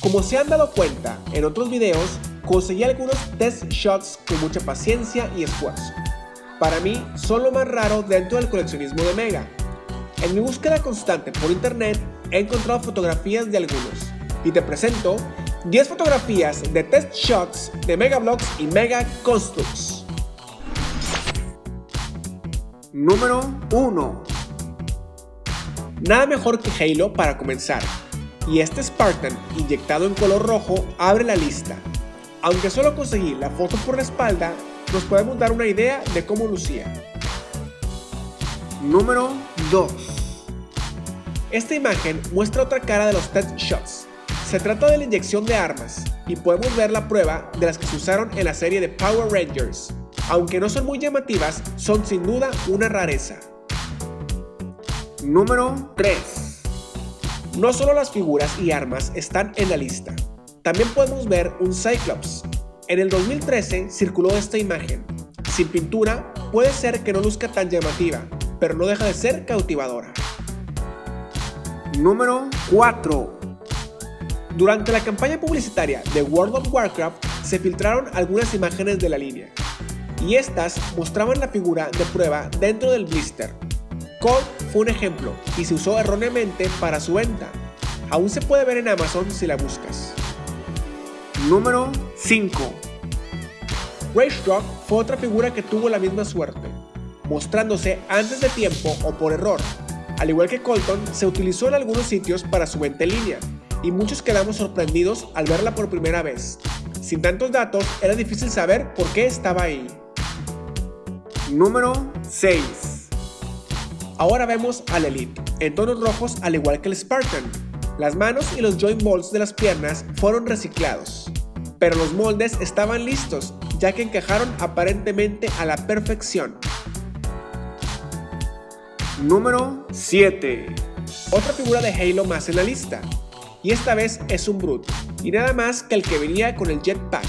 Como se han dado cuenta en otros videos, conseguí algunos test shots con mucha paciencia y esfuerzo. Para mí, son lo más raro dentro del coleccionismo de Mega. En mi búsqueda constante por internet, he encontrado fotografías de algunos, y te presento 10 fotografías de test shots de Mega Bloks y Mega Constructs. Número 1 Nada mejor que Halo para comenzar, y este Spartan inyectado en color rojo abre la lista. Aunque solo conseguí la foto por la espalda, nos podemos dar una idea de cómo lucía. Número 2 Esta imagen muestra otra cara de los test shots. Se trata de la inyección de armas, y podemos ver la prueba de las que se usaron en la serie de Power Rangers. Aunque no son muy llamativas, son sin duda una rareza. Número 3 no solo las figuras y armas están en la lista, también podemos ver un Cyclops. En el 2013 circuló esta imagen. Sin pintura, puede ser que no luzca tan llamativa, pero no deja de ser cautivadora. Número 4 Durante la campaña publicitaria de World of Warcraft se filtraron algunas imágenes de la línea, y estas mostraban la figura de prueba dentro del blister, Colt fue un ejemplo y se usó erróneamente para su venta. Aún se puede ver en Amazon si la buscas. Número 5 Rage Rock fue otra figura que tuvo la misma suerte, mostrándose antes de tiempo o por error. Al igual que Colton, se utilizó en algunos sitios para su venta en línea, y muchos quedamos sorprendidos al verla por primera vez. Sin tantos datos, era difícil saber por qué estaba ahí. Número 6 Ahora vemos al Elite, en tonos rojos al igual que el Spartan. Las manos y los joint molds de las piernas fueron reciclados, pero los moldes estaban listos, ya que encajaron aparentemente a la perfección. Número 7 Otra figura de Halo más en la lista, y esta vez es un Brute, y nada más que el que venía con el Jetpack.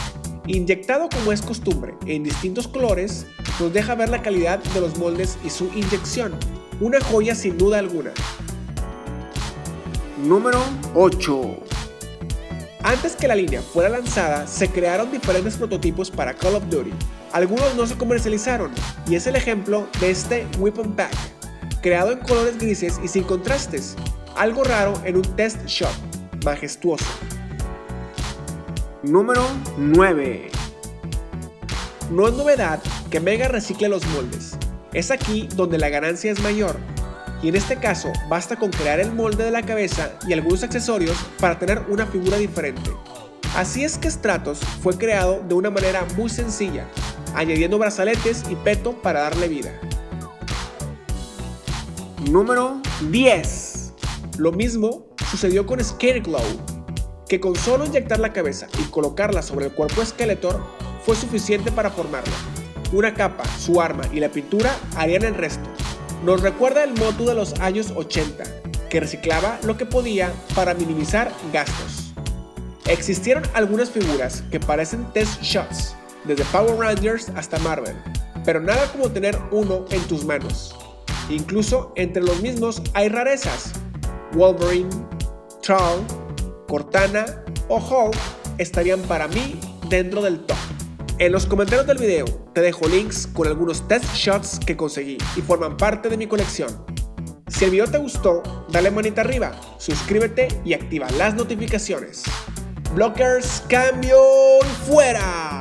Inyectado como es costumbre en distintos colores, nos deja ver la calidad de los moldes y su inyección, una joya sin duda alguna. Número 8 Antes que la línea fuera lanzada, se crearon diferentes prototipos para Call of Duty. Algunos no se comercializaron, y es el ejemplo de este Weapon Pack, creado en colores grises y sin contrastes, algo raro en un test shot, majestuoso. Número 9 No es novedad que Mega recicle los moldes, es aquí donde la ganancia es mayor, y en este caso basta con crear el molde de la cabeza y algunos accesorios para tener una figura diferente. Así es que Stratos fue creado de una manera muy sencilla, añadiendo brazaletes y peto para darle vida. Número 10 Lo mismo sucedió con Scarecrow, que con solo inyectar la cabeza y colocarla sobre el cuerpo Skeletor fue suficiente para formarlo. Una capa, su arma y la pintura harían el resto. Nos recuerda el motu de los años 80, que reciclaba lo que podía para minimizar gastos. Existieron algunas figuras que parecen test shots, desde Power Rangers hasta Marvel, pero nada como tener uno en tus manos. Incluso entre los mismos hay rarezas. Wolverine, Troll, Cortana o Hulk estarían para mí dentro del top. En los comentarios del video te dejo links con algunos test shots que conseguí y forman parte de mi colección. Si el video te gustó, dale manita arriba, suscríbete y activa las notificaciones. Blockers, cambio y fuera.